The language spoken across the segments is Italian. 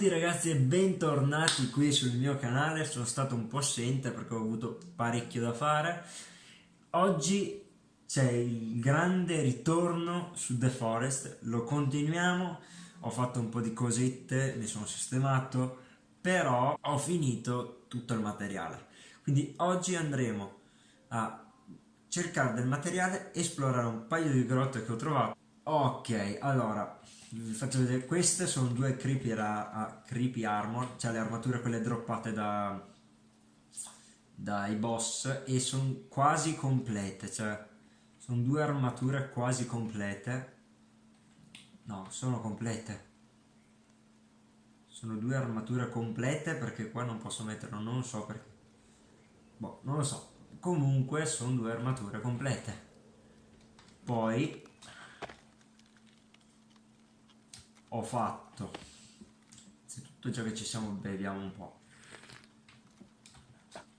tutti ragazzi e bentornati qui sul mio canale, sono stato un po' assente perché ho avuto parecchio da fare. Oggi c'è il grande ritorno su The Forest, lo continuiamo, ho fatto un po' di cosette, mi sono sistemato, però ho finito tutto il materiale. Quindi oggi andremo a cercare del materiale, esplorare un paio di grotte che ho trovato. Ok, allora vi faccio vedere queste sono due creepy, ra, creepy armor cioè le armature quelle droppate da dai boss e sono quasi complete cioè sono due armature quasi complete. No sono complete. Sono due armature complete perché qua non posso metterlo non so perché. Boh non lo so. Comunque sono due armature complete. Poi ho fatto. Tutto ciò che ci siamo beviamo un po'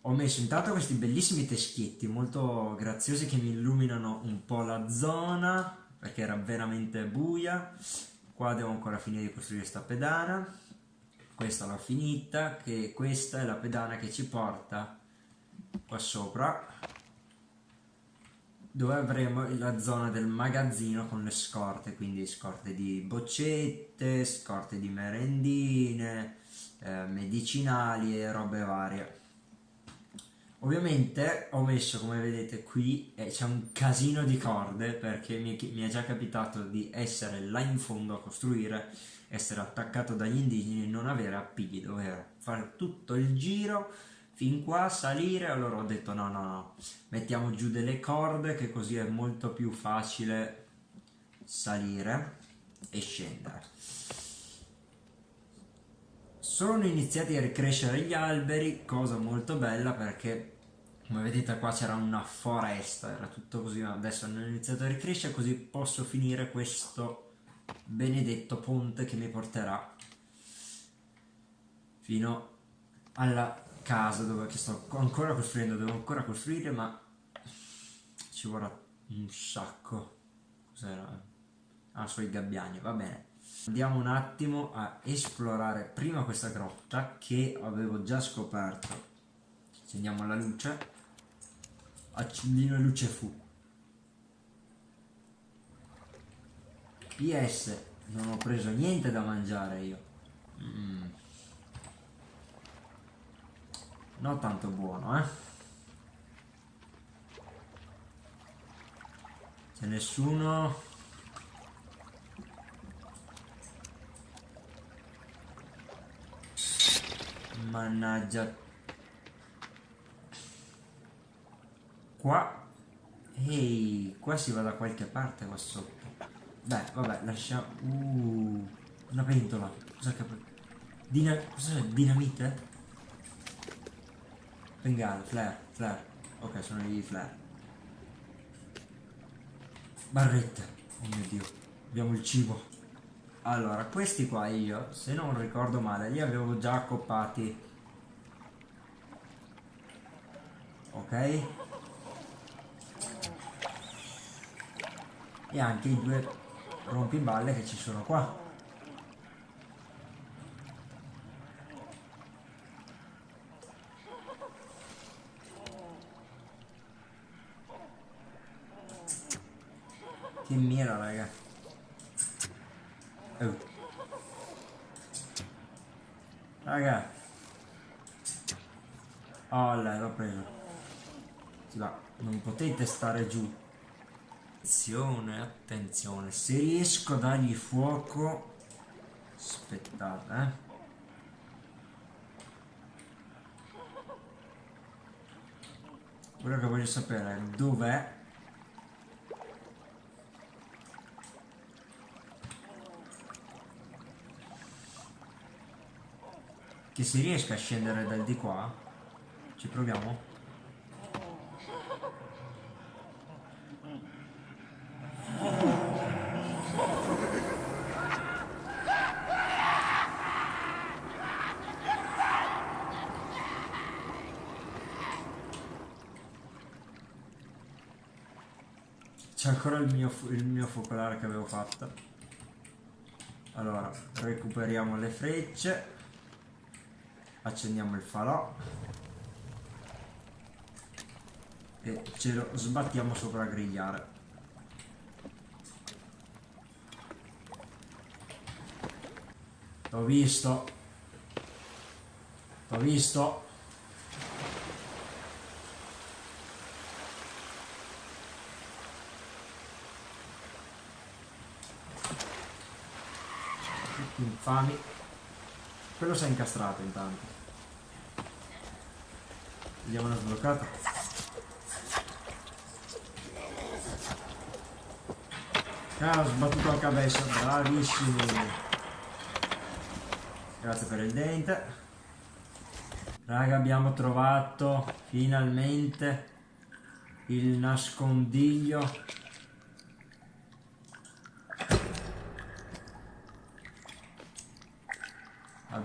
ho messo intanto questi bellissimi teschietti molto graziosi che mi illuminano un po' la zona perché era veramente buia. Qua devo ancora finire di costruire questa pedana. Questa l'ho finita che questa è la pedana che ci porta qua sopra dove avremo la zona del magazzino con le scorte, quindi scorte di boccette, scorte di merendine, eh, medicinali e robe varie. Ovviamente ho messo, come vedete qui, eh, c'è un casino di corde perché mi, mi, è già capitato di essere là in fondo a costruire, essere attaccato dagli indigeni e non avere appigli, dover fare tutto il giro fin qua salire allora ho detto no no no mettiamo giù delle corde che così è molto più facile salire e scendere. Sono iniziati a ricrescere gli alberi cosa molto bella perché come vedete qua c'era una foresta era tutto così adesso hanno iniziato a ricrescere così posso finire questo benedetto ponte che mi porterà fino alla casa dove, che sto ancora costruendo, devo ancora costruire ma ci vorrà un sacco. Cos'era? Ah, sui gabbiani, va bene. Andiamo un attimo a esplorare prima questa grotta che avevo già scoperto. Accendiamo la luce. Accendino luce fu. PS, non ho preso niente da mangiare io. Mm non tanto buono eh. C'è nessuno. Mannaggia. Qua. Ehi qua si va da qualche parte qua sotto. Beh vabbè lasciamo uh, una pentola. Cosa che Dina... cos'è dinamite? Bengala, flare, flare. Ok, sono i flare. Barretta. Oh mio dio. Abbiamo il cibo. Allora, questi qua io, se non ricordo male, li avevo già accoppati. Ok? E anche i due rompiballe che ci sono qua. Che mira, raga. Oh. Raga. Oh, l'ho preso. Va. Non potete stare giù. Attenzione, attenzione. Se riesco a dargli fuoco... Aspettate, eh. Quello che voglio sapere è dov'è che si riesca a scendere dal di qua? Ci proviamo? C'è ancora il mio, il mio focolare che avevo fatto. Allora recuperiamo le frecce accendiamo il falò. E ce lo sbattiamo sopra a grigliare. L'ho visto. L'ho visto. Infami quello si è incastrato intanto. Vediamo una sbloccata. Ah ho sbattuto al cabesso bravissimi grazie per il dente. Raga abbiamo trovato finalmente il nascondiglio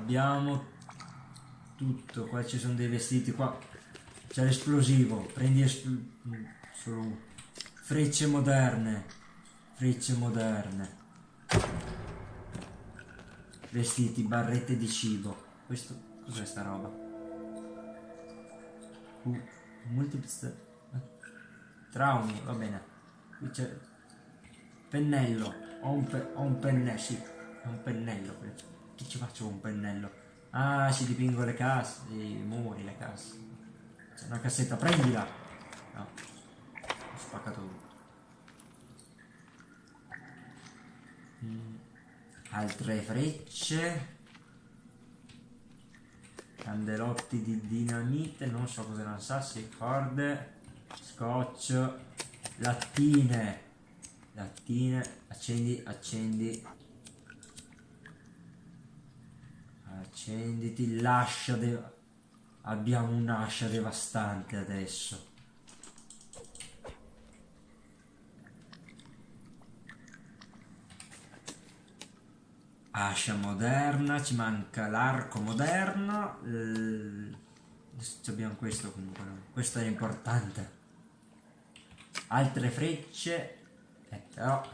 abbiamo tutto. Qua ci sono dei vestiti qua c'è l'esplosivo. Prendi espl solo frecce moderne frecce moderne. Vestiti barrette di cibo. Questo cos'è sta roba? Uh, multiple traumi va bene. Qui c'è pennello ho un, pe ho un pennello sì è un pennello che ci faccio con un pennello? Ah, ci dipingo le casse, i muri, le casse. C'è una cassetta, prendila! No, ho spaccato tutto. Mm. Altre frecce. Candelotti di dinamite, non so cosa non sassi, corde, scotch, lattine. Lattine, accendi, accendi, Accenditi l'ascia de... Abbiamo un'ascia devastante adesso. Ascia moderna, ci manca l'arco moderno. Eh, abbiamo questo comunque. Questo è importante. Altre frecce. Eh, però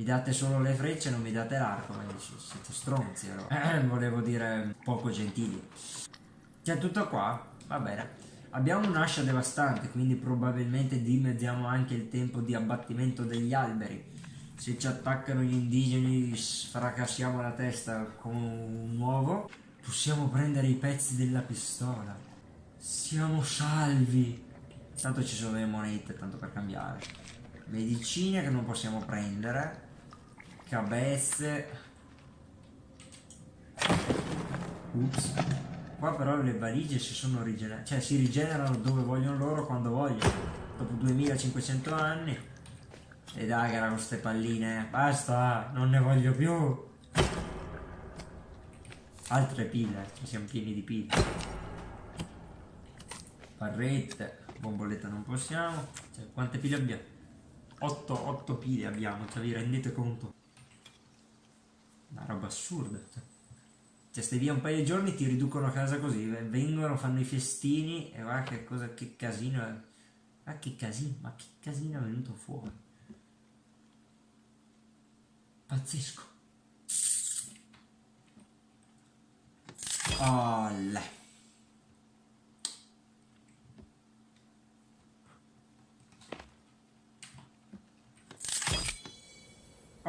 mi date solo le frecce non mi date l'arco, siete stronzi allora. Eh, volevo dire poco gentili. C'è tutto qua? Va bene. Abbiamo un'ascia devastante, quindi probabilmente dimezziamo anche il tempo di abbattimento degli alberi. Se ci attaccano gli indigeni sfracassiamo la testa con un uovo. Possiamo prendere i pezzi della pistola. Siamo salvi. Tanto ci sono le monete, tanto per cambiare. Medicine che non possiamo prendere cabezze Ups. qua però le valigie si sono rigenerate cioè si rigenerano dove vogliono loro quando vogliono. Dopo 2500 anni. E dai cara con queste palline. Basta non ne voglio più. Altre pile ci siamo pieni di pile. Barrette bomboletta non possiamo. Cioè, quante pile abbiamo 8, 8 pile abbiamo cioè vi rendete conto una roba assurda. Cioè, stai via un paio di giorni, ti riducono a casa così, vengono, fanno i festini e guarda che cosa, che casino è. Ma che casino, ma che casino è venuto fuori. Pazzesco. Oh.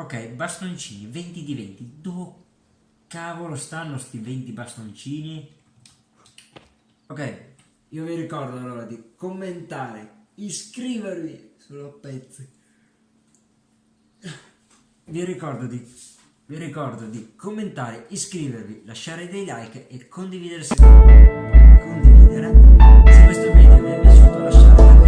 Ok, bastoncini, 20 di 20. Dove cavolo stanno sti 20 bastoncini? Ok, io vi ricordo allora di commentare, iscrivervi sulla pezzi. Vi ricordo di vi ricordo di commentare, iscrivervi, lasciare dei like e condividere se, condividere. se questo video vi è piaciuto lasciate